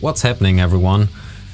What's happening everyone?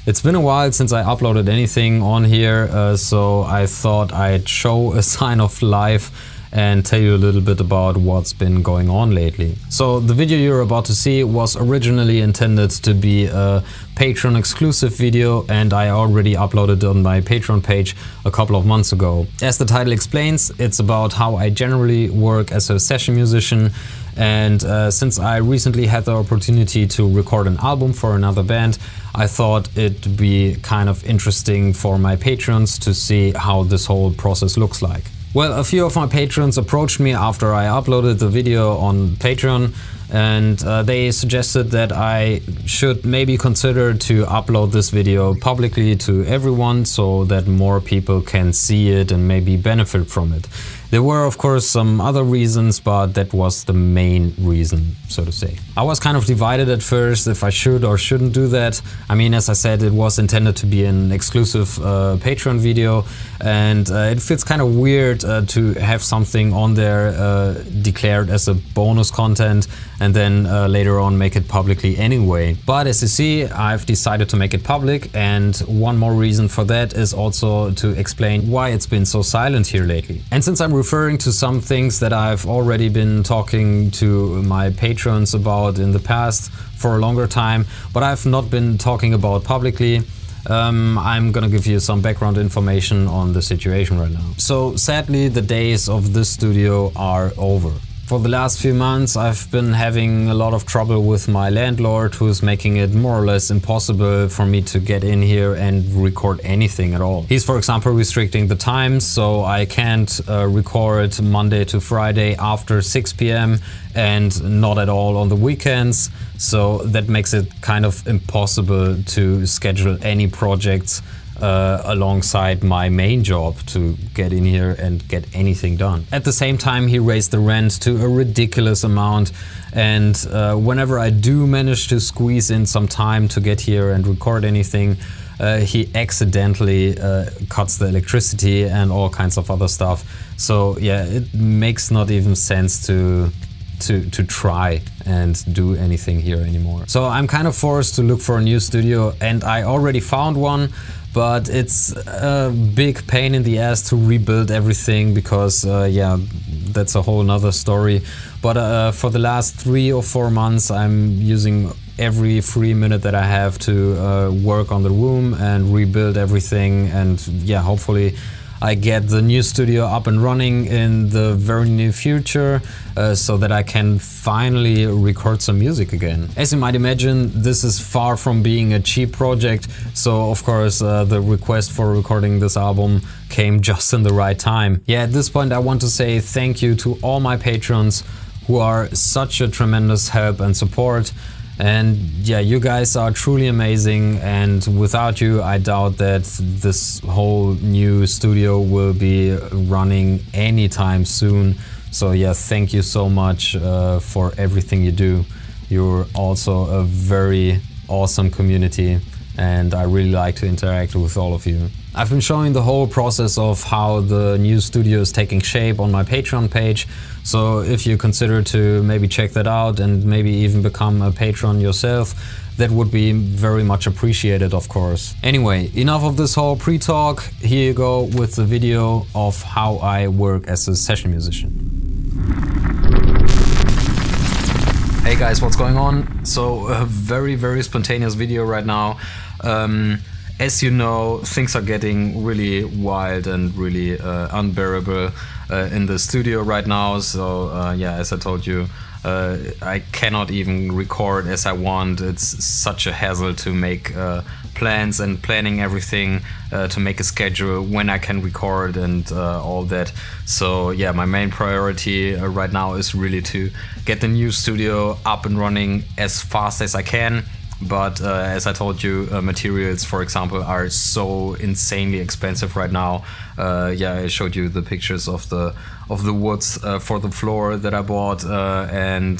It's been a while since I uploaded anything on here, uh, so I thought I'd show a sign of life and tell you a little bit about what's been going on lately. So the video you're about to see was originally intended to be a Patreon exclusive video and I already uploaded on my Patreon page a couple of months ago. As the title explains, it's about how I generally work as a session musician and uh, since I recently had the opportunity to record an album for another band, I thought it'd be kind of interesting for my patrons to see how this whole process looks like. Well, a few of my patrons approached me after I uploaded the video on Patreon and uh, they suggested that I should maybe consider to upload this video publicly to everyone so that more people can see it and maybe benefit from it. There were of course some other reasons, but that was the main reason, so to say. I was kind of divided at first if I should or shouldn't do that. I mean, as I said, it was intended to be an exclusive uh, Patreon video and uh, it feels kind of weird uh, to have something on there uh, declared as a bonus content and then uh, later on make it publicly anyway. But as you see, I've decided to make it public and one more reason for that is also to explain why it's been so silent here lately. And since I'm referring to some things that I've already been talking to my patrons about in the past for a longer time, but I've not been talking about publicly. Um, I'm gonna give you some background information on the situation right now. So sadly the days of this studio are over. For the last few months I've been having a lot of trouble with my landlord who's making it more or less impossible for me to get in here and record anything at all. He's for example restricting the times so I can't uh, record Monday to Friday after 6 p.m. and not at all on the weekends so that makes it kind of impossible to schedule any projects uh, alongside my main job to get in here and get anything done. At the same time he raised the rent to a ridiculous amount and uh, whenever I do manage to squeeze in some time to get here and record anything uh, he accidentally uh, cuts the electricity and all kinds of other stuff. So yeah, it makes not even sense to to, to try and do anything here anymore. So I'm kind of forced to look for a new studio and I already found one but it's a big pain in the ass to rebuild everything because uh, yeah that's a whole nother story but uh, for the last three or four months I'm using every free minute that I have to uh, work on the room and rebuild everything and yeah hopefully I get the new studio up and running in the very near future uh, so that I can finally record some music again. As you might imagine, this is far from being a cheap project, so of course uh, the request for recording this album came just in the right time. Yeah, at this point I want to say thank you to all my patrons who are such a tremendous help and support. And yeah, you guys are truly amazing and without you I doubt that this whole new studio will be running anytime soon. So yeah, thank you so much uh, for everything you do. You're also a very awesome community and I really like to interact with all of you. I've been showing the whole process of how the new studio is taking shape on my Patreon page, so if you consider to maybe check that out and maybe even become a patron yourself, that would be very much appreciated of course. Anyway, enough of this whole pre-talk, here you go with the video of how I work as a session musician. Hey guys, what's going on? So a very very spontaneous video right now. Um, as you know, things are getting really wild and really uh, unbearable uh, in the studio right now. So uh, yeah, as I told you, uh, I cannot even record as I want. It's such a hassle to make uh, plans and planning everything uh, to make a schedule when I can record and all that. So yeah, my main priority right now is really to get the new studio up and running as fast as I can but uh, as I told you, uh, materials, for example, are so insanely expensive right now. Uh, yeah, I showed you the pictures of the of the woods uh, for the floor that I bought uh, and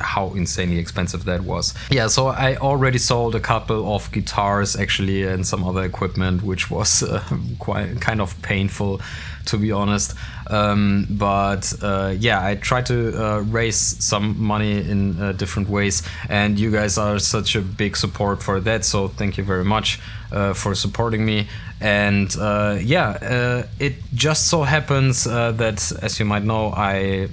how insanely expensive that was. Yeah, so I already sold a couple of guitars actually and some other equipment, which was quite kind of painful to be honest. Um, but uh, yeah, I try to uh, raise some money in uh, different ways, and you guys are such a big support for that. So thank you very much for supporting me. And uh, yeah, it just so happens that, as you might know, I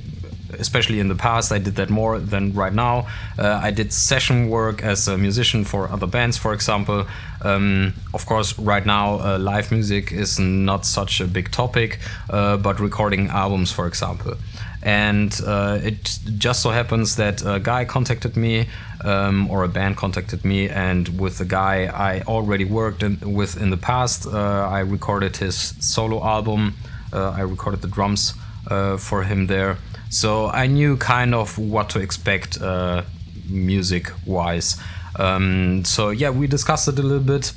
especially in the past, I did that more than right now. Uh, I did session work as a musician for other bands, for example. Um, of course, right now, uh, live music is not such a big topic, uh, but recording albums, for example. And uh, it just so happens that a guy contacted me, um, or a band contacted me, and with the guy I already worked in, with in the past, uh, I recorded his solo album. Uh, I recorded the drums for him there. So I knew kind of what to expect uh, music wise. Um, so yeah, we discussed it a little bit.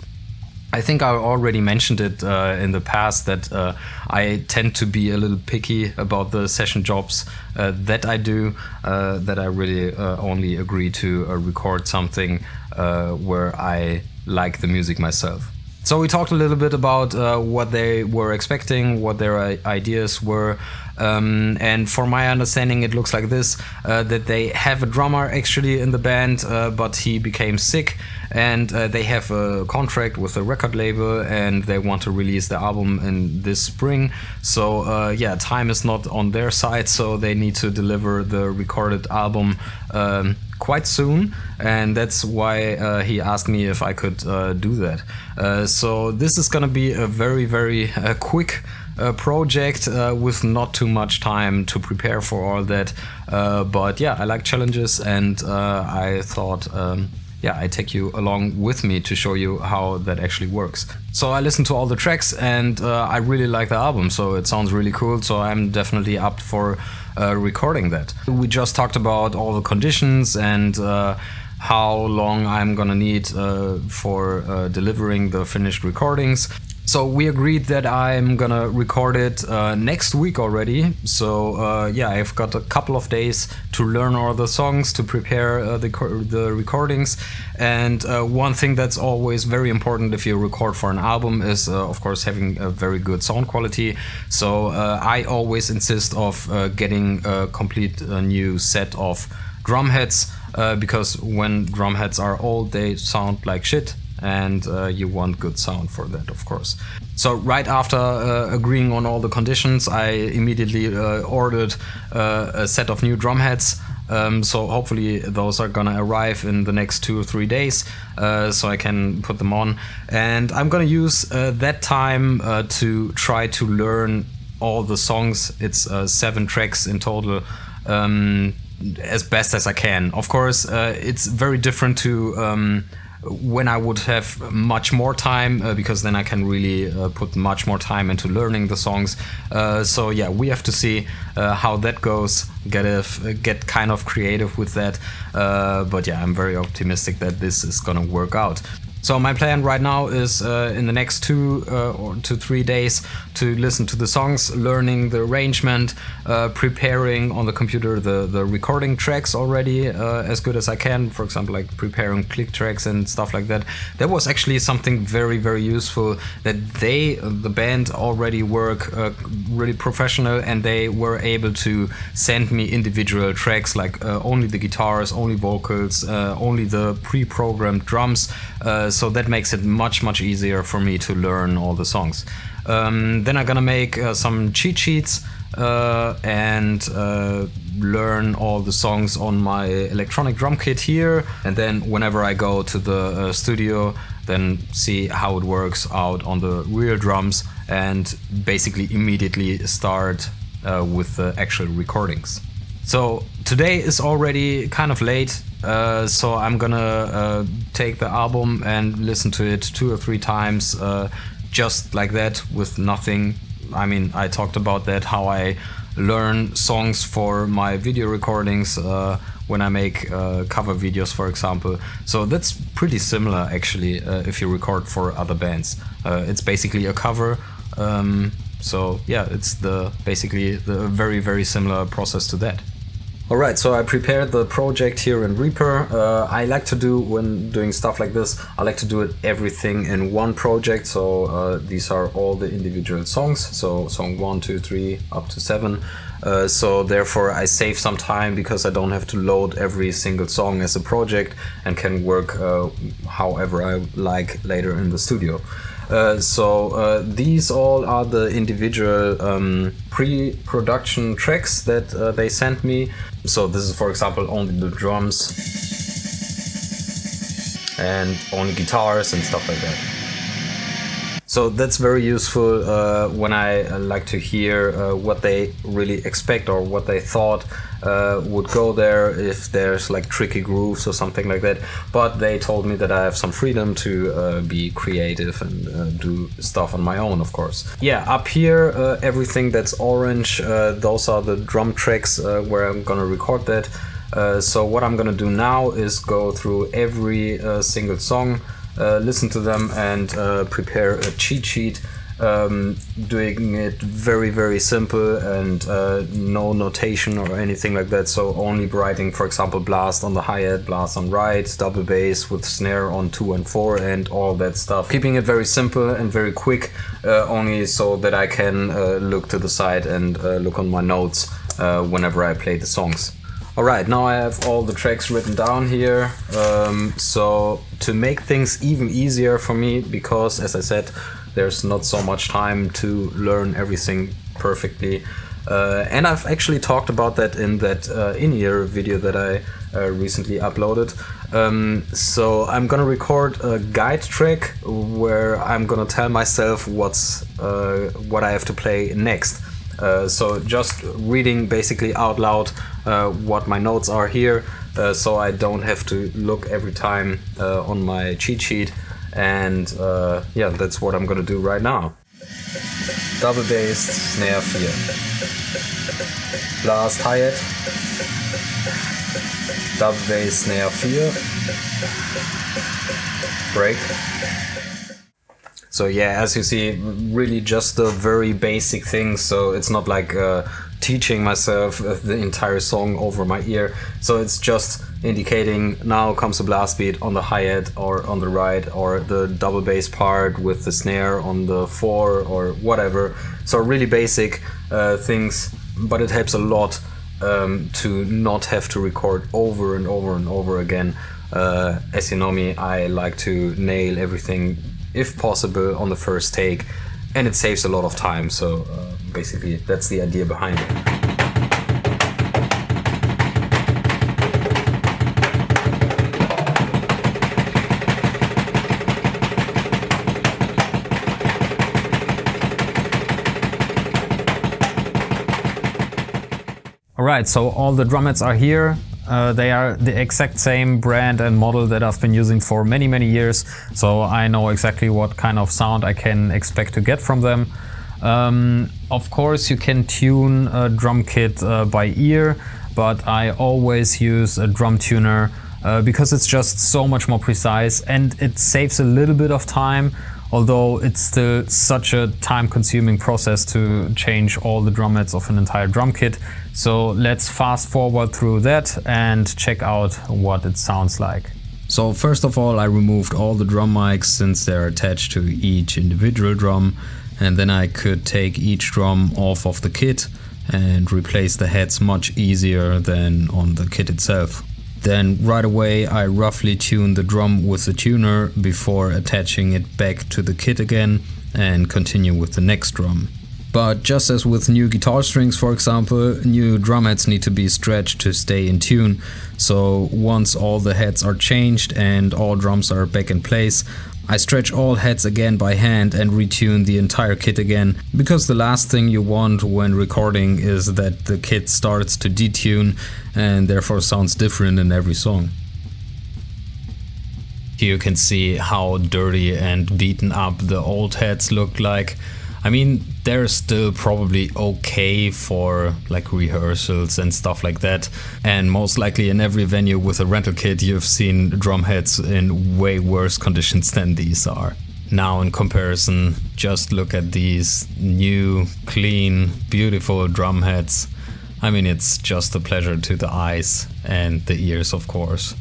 I think I already mentioned it uh, in the past that uh, I tend to be a little picky about the session jobs uh, that I do, uh, that I really uh, only agree to uh, record something where I like the music myself. So we talked a little bit about what they were expecting, what their ideas were, um, and for my understanding, it looks like this uh, that they have a drummer actually in the band, uh, but he became sick, and uh, they have a contract with a record label, and they want to release the album in this spring. So, uh, yeah, time is not on their side, so they need to deliver the recorded album. Um, quite soon, and that's why uh, he asked me if I could uh, do that. Uh, so this is gonna be a very, very uh, quick uh, project uh, with not too much time to prepare for all that. Uh, but yeah, I like challenges and uh, I thought, um, yeah, I take you along with me to show you how that actually works. So I listened to all the tracks and I really like the album, so it sounds really cool. So I'm definitely up for uh, recording that. We just talked about all the conditions and uh, how long I'm gonna need uh, for uh, delivering the finished recordings. So we agreed that I'm gonna record it uh, next week already. So uh, yeah, I've got a couple of days to learn all the songs, to prepare uh, the, the recordings. And uh, one thing that's always very important if you record for an album is, uh, of course, having a very good sound quality. So uh, I always insist of getting a complete new set of drum heads because when drum heads are old, they sound like shit and uh, you want good sound for that, of course. So right after uh, agreeing on all the conditions, I immediately uh, ordered uh, a set of new drum heads. Um, so hopefully those are gonna arrive in the next two or three days, uh, so I can put them on. And I'm gonna use uh, that time to try to learn all the songs. It's seven tracks in total. Um, as best as I can. Of course, it's very different to um, when I would have much more time uh, because then I can really uh, put much more time into learning the songs. Uh, so yeah, we have to see uh, how that goes. Get a, get kind of creative with that. Uh, but yeah, I'm very optimistic that this is gonna work out. So my plan right now is uh, in the next two uh, or two three days to listen to the songs, learning the arrangement, uh, preparing on the computer the the recording tracks already uh, as good as I can. For example, like preparing click tracks and stuff like that. That was actually something very very useful. That they the band already work uh, really professional and they were able to send me individual tracks like uh, only the guitars, only vocals, only the pre-programmed drums so that makes it much much easier for me to learn all the songs. Um, then I'm gonna make uh, some cheat sheets uh, and uh, learn all the songs on my electronic drum kit here. And then whenever I go to the uh, studio, then see how it works out on the real drums and basically immediately start uh, with the actual recordings. So today is already kind of late, uh, so I'm gonna uh, take the album and listen to it two or three times, uh, just like that, with nothing. I mean, I talked about that, how I learn songs for my video recordings uh, when I make uh, cover videos, for example. So that's pretty similar, actually, if you record for other bands. it's basically a cover. Um, so yeah, it's the basically the very very similar process to that. Alright, so I prepared the project here in Reaper. Uh, I like to do, when doing stuff like this, I like to do it everything in one project. So uh, these are all the individual songs. So song one, two, three, up to 7. Uh, so therefore I save some time because I don't have to load every single song as a project and can work uh, however I like later in the studio. Uh, so uh, these all are the individual um, pre-production tracks that uh, they sent me. So this is for example only the drums and only guitars and stuff like that. So that's very useful uh, when I uh, like to hear uh, what they really expect or what they thought uh, would go there if there's like tricky grooves or something like that. But they told me that I have some freedom to uh, be creative and uh, do stuff on my own, of course. Yeah, up here, everything that's orange, those are the drum tracks where I'm gonna record that. so what I'm gonna do now is go through every single song uh, listen to them and uh, prepare a cheat sheet um, doing it very very simple and uh, no notation or anything like that. So only writing for example blast on the hi-hat blast on right double bass with snare on 2 and 4 and all that stuff. Keeping it very simple and very quick uh, only so that I can uh, look to the side and uh, look on my notes whenever I play the songs. Alright, now I have all the tracks written down here. Um, so to make things even easier for me, because as I said, there's not so much time to learn everything perfectly. Uh, and I've actually talked about that in that uh, in-ear video that I uh, recently uploaded. Um, so I'm gonna record a guide track where I'm gonna tell myself what's uh, what I have to play next. Uh, so just reading basically out loud uh, what my notes are here so I don't have to look every time on my cheat sheet and uh, yeah that's what I'm gonna do right now. Double bass, snare 4. Blast hi-hat. Double bass, snare 4. Break. So yeah, as you see, really just the very basic things. So it's not like uh, teaching myself uh, the entire song over my ear. So it's just indicating now comes a blast beat on the hi-hat or on the right or the double bass part with the snare on the four or whatever. So really basic uh, things, but it helps a lot um, to not have to record over and over and over again. Uh, as you know me, I like to nail everything if possible, on the first take, and it saves a lot of time. So uh, basically, that's the idea behind it. Alright, so all the drum heads are here. Uh, they are the exact same brand and model that I've been using for many, many years. So I know exactly what kind of sound I can expect to get from them. Um, of course, you can tune a drum kit uh, by ear, but I always use a drum tuner uh, because it's just so much more precise and it saves a little bit of time although it's still such a time-consuming process to change all the drum heads of an entire drum kit. So let's fast forward through that and check out what it sounds like. So first of all I removed all the drum mics since they're attached to each individual drum and then I could take each drum off of the kit and replace the heads much easier than on the kit itself. Then right away I roughly tune the drum with the tuner before attaching it back to the kit again and continue with the next drum. But just as with new guitar strings for example, new drum heads need to be stretched to stay in tune. So once all the heads are changed and all drums are back in place, I stretch all heads again by hand and retune the entire kit again, because the last thing you want when recording is that the kit starts to detune and therefore sounds different in every song. Here you can see how dirty and beaten up the old heads look like. I mean, they're still probably okay for like rehearsals and stuff like that. And most likely in every venue with a rental kit, you've seen drum heads in way worse conditions than these are. Now in comparison, just look at these new, clean, beautiful drum heads. I mean, it's just a pleasure to the eyes and the ears, of course.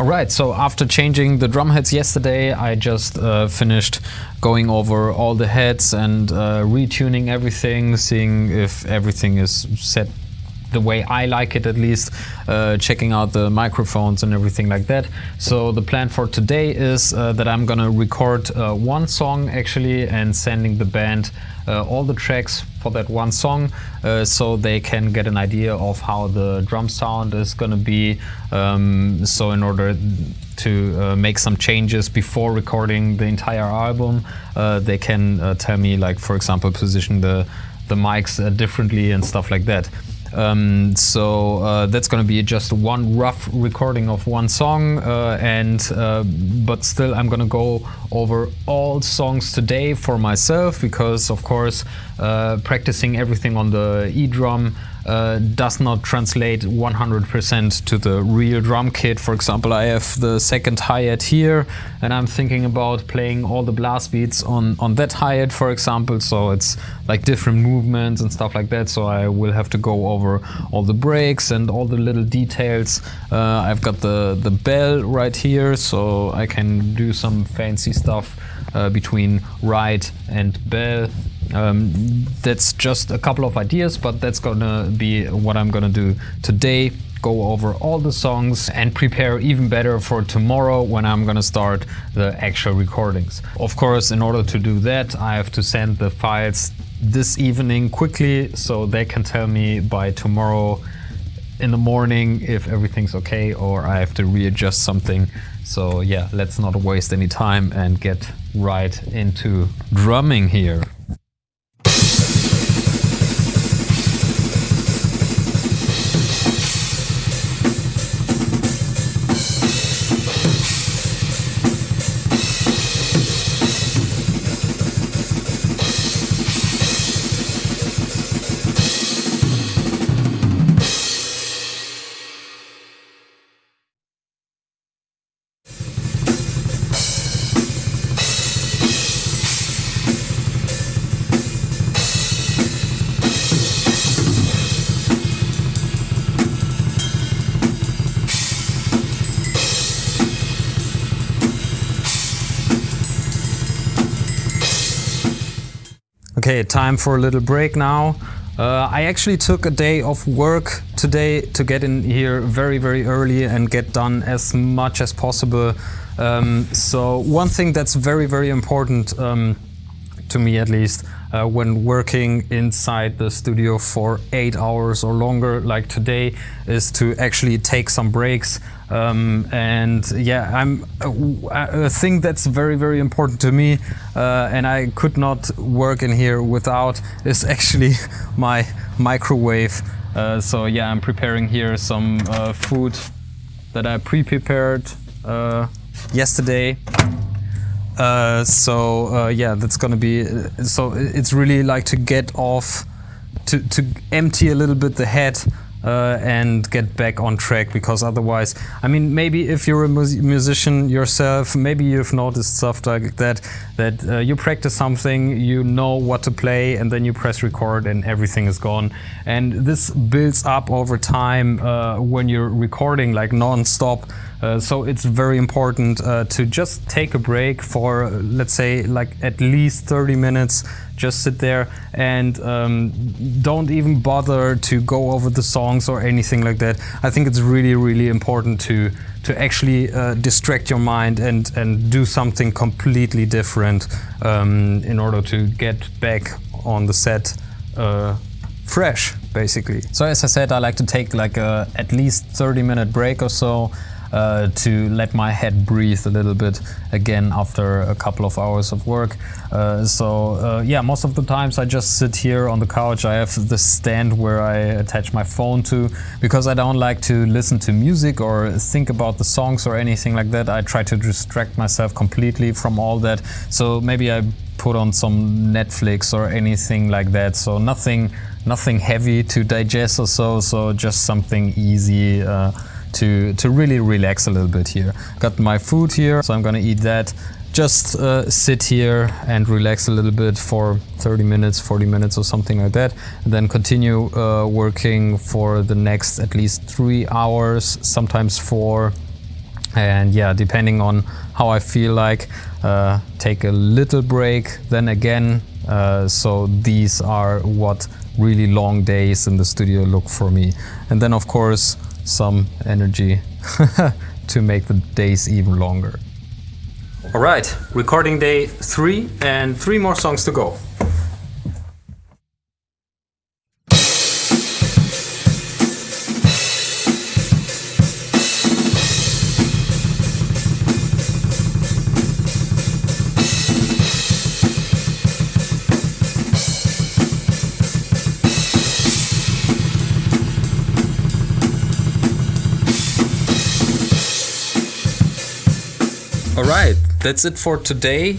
Alright, so after changing the drum heads yesterday, I just uh, finished going over all the heads and uh, retuning everything, seeing if everything is set the way I like it at least, uh, checking out the microphones and everything like that. So the plan for today is uh, that I'm gonna record uh, one song actually and sending the band uh, all the tracks for that one song uh, so they can get an idea of how the drum sound is gonna be. Um, so in order to uh, make some changes before recording the entire album, they can tell me like for example position the the mics differently and stuff like that. Um, so uh, that's going to be just one rough recording of one song, uh, and uh, but still I'm going to go over all songs today for myself because of course uh, practicing everything on the E drum uh, does not translate 100% to the real drum kit. For example, I have the second hi-hat here and I'm thinking about playing all the blast beats on, on that hi-hat, for example. So it's like different movements and stuff like that. So I will have to go over all the breaks and all the little details. Uh, I've got the, the bell right here, so I can do some fancy stuff uh, between ride and bell um, that's just a couple of ideas, but that's gonna be what I'm gonna do today. Go over all the songs and prepare even better for tomorrow when I'm gonna start the actual recordings. Of course, in order to do that, I have to send the files this evening quickly so they can tell me by tomorrow in the morning if everything's okay or I have to readjust something. So yeah, let's not waste any time and get right into drumming here. Okay, time for a little break now. Uh, I actually took a day of work today to get in here very, very early and get done as much as possible. Um, so one thing that's very, very important um, to me at least uh, when working inside the studio for eight hours or longer like today is to actually take some breaks um, and yeah I'm a, a, thing that's very very important to me uh, and I could not work in here without is actually my microwave uh, so yeah I'm preparing here some uh, food that I pre-prepared uh, yesterday uh, so uh, yeah, that's gonna be. So it's really like to get off, to to empty a little bit the head uh, and get back on track because otherwise, I mean, maybe if you're a musician yourself, maybe you've noticed stuff like that, that uh, you practice something, you know what to play, and then you press record and everything is gone. And this builds up over time uh, when you're recording like non-stop. Uh, so it's very important uh, to just take a break for, let's say, like at least 30 minutes just sit there and um, don't even bother to go over the songs or anything like that. I think it's really, really important to to actually uh, distract your mind and and do something completely different um, in order to get back on the set uh, fresh, basically. So as I said, I like to take like a at least 30 minute break or so uh, to let my head breathe a little bit again after a couple of hours of work. Uh, so uh, yeah, most of the times I just sit here on the couch. I have the stand where I attach my phone to because I don't like to listen to music or think about the songs or anything like that. I try to distract myself completely from all that. So maybe I put on some Netflix or anything like that. So nothing, nothing heavy to digest or so. So just something easy. Uh, to, to really relax a little bit here. Got my food here, so I'm gonna eat that just uh, sit here and relax a little bit for 30 minutes, 40 minutes or something like that. And then continue uh, working for the next at least three hours, sometimes four. And yeah, depending on how I feel like, uh, take a little break, then again. Uh, so these are what really long days in the studio look for me. And then of course, some energy to make the days even longer. All right, recording day three and three more songs to go. All right, that's it for today.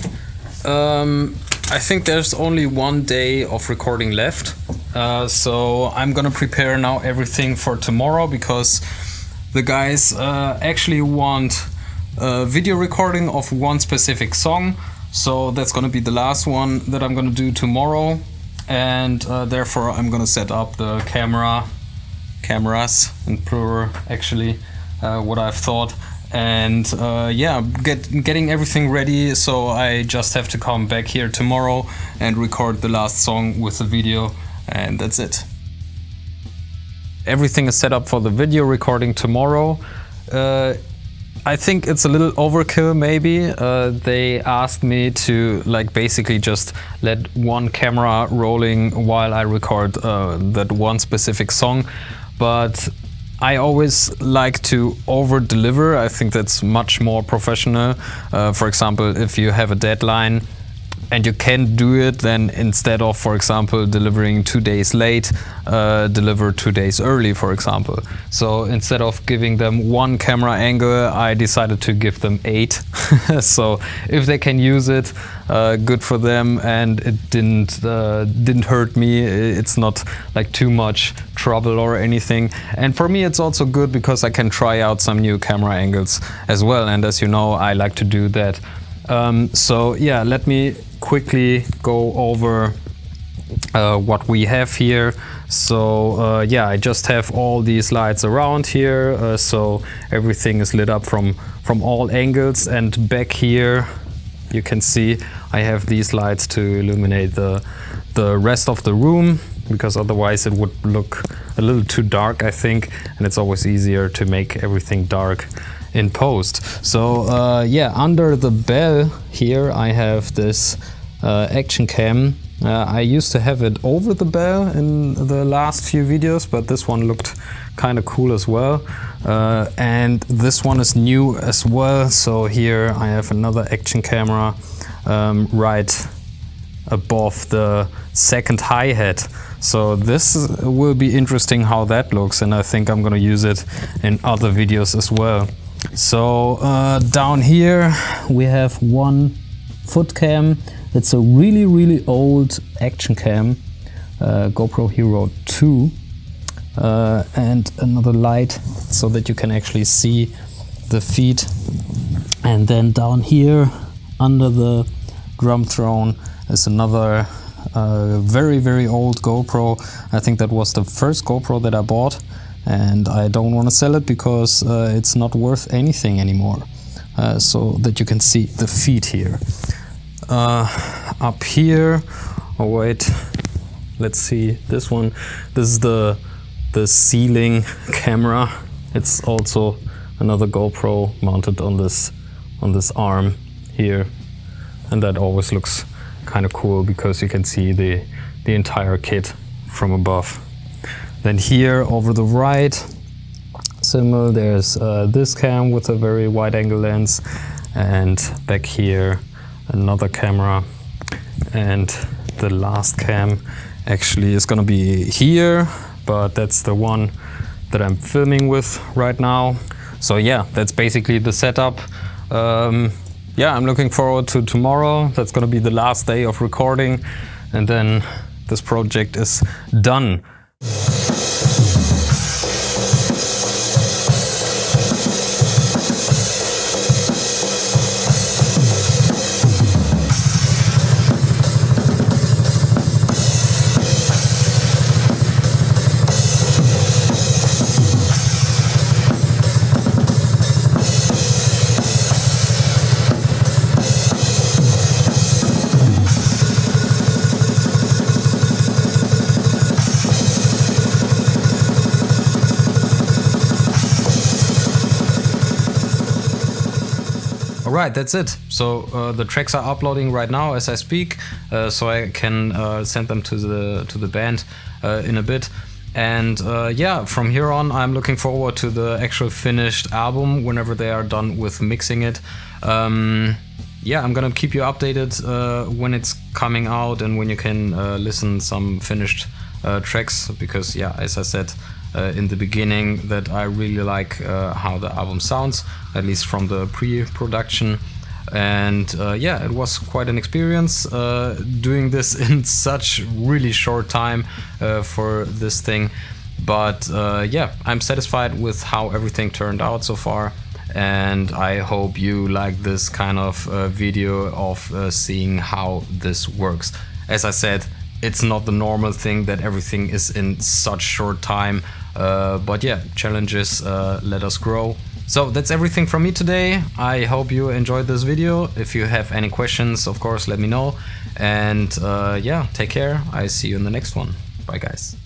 Um, I think there's only one day of recording left. Uh, so I'm gonna prepare now everything for tomorrow because the guys uh, actually want a video recording of one specific song. So that's gonna be the last one that I'm gonna do tomorrow. And uh, therefore I'm gonna set up the camera, cameras in plural actually, uh, what I've thought and uh, yeah get getting everything ready. So I just have to come back here tomorrow and record the last song with the video. And that's it. Everything is set up for the video recording tomorrow. Uh, I think it's a little overkill maybe. Uh, they asked me to like basically just let one camera rolling while I record uh, that one specific song. But I always like to over deliver. I think that's much more professional. Uh, for example, if you have a deadline and you can do it, then instead of, for example, delivering two days late, uh, deliver two days early, for example. So instead of giving them one camera angle, I decided to give them eight. so if they can use it, uh, good for them, and it didn't uh, didn't hurt me. It's not like too much trouble or anything. And for me, it's also good because I can try out some new camera angles as well. And as you know, I like to do that. Um, so yeah, let me quickly go over uh, what we have here. So uh, yeah, I just have all these lights around here. Uh, so everything is lit up from, from all angles and back here you can see I have these lights to illuminate the, the rest of the room because otherwise it would look a little too dark I think and it's always easier to make everything dark in post. So uh, yeah, under the bell here I have this uh, action cam. Uh, I used to have it over the bell in the last few videos, but this one looked kind of cool as well. Uh, and this one is new as well. So here I have another action camera um, right above the second hi-hat. So this will be interesting how that looks and I think I'm gonna use it in other videos as well. So uh, down here we have one foot cam. It's a really, really old action cam, uh, GoPro Hero 2. Uh, and another light so that you can actually see the feet. And then down here under the drum throne is another uh, very, very old GoPro. I think that was the first GoPro that I bought and I don't want to sell it because uh, it's not worth anything anymore. Uh, so that you can see the feet here. Uh, up here, oh wait, let's see this one. This is the the ceiling camera. It's also another GoPro mounted on this on this arm here, and that always looks kind of cool because you can see the the entire kit from above. Then here over the right, similar, there's uh, this cam with a very wide angle lens and back here another camera. And the last cam actually is gonna be here but that's the one that I'm filming with right now. So yeah that's basically the setup. Um, yeah I'm looking forward to tomorrow. That's gonna be the last day of recording. And then this project is done Alright, that's it. So uh, the tracks are uploading right now as I speak, uh, so I can uh, send them to the to the band uh, in a bit. And uh, yeah, from here on, I'm looking forward to the actual finished album whenever they are done with mixing it. Um, yeah, I'm gonna keep you updated uh, when it's coming out and when you can listen some finished tracks because yeah, as I said, uh, in the beginning that I really like uh, how the album sounds, at least from the pre-production. And uh, yeah, it was quite an experience uh, doing this in such really short time uh, for this thing. But uh, yeah, I'm satisfied with how everything turned out so far. And I hope you like this kind of video of seeing how this works. As I said, it's not the normal thing that everything is in such short time. Uh, but yeah, challenges uh, let us grow. So that's everything from me today. I hope you enjoyed this video. If you have any questions, of course, let me know. And uh, yeah, take care. I see you in the next one. Bye guys.